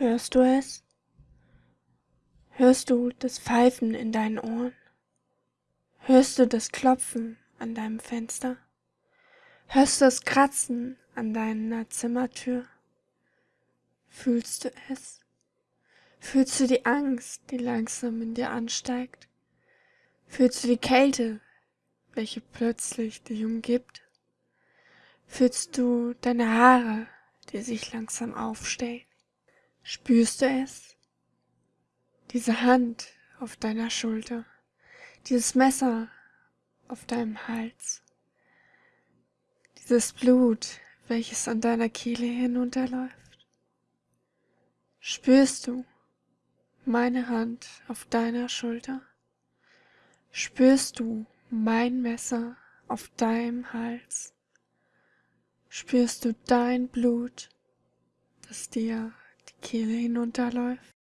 Hörst du es? Hörst du das Pfeifen in deinen Ohren? Hörst du das Klopfen an deinem Fenster? Hörst du das Kratzen an deiner Zimmertür? Fühlst du es? Fühlst du die Angst, die langsam in dir ansteigt? Fühlst du die Kälte, welche plötzlich dich umgibt? Fühlst du deine Haare, die sich langsam aufstellen? Spürst du es? Diese Hand auf deiner Schulter, dieses Messer auf deinem Hals, dieses Blut, welches an deiner Kehle hinunterläuft. Spürst du meine Hand auf deiner Schulter? Spürst du mein Messer auf deinem Hals? Spürst du dein Blut, das dir die Kehle hinunterläuft?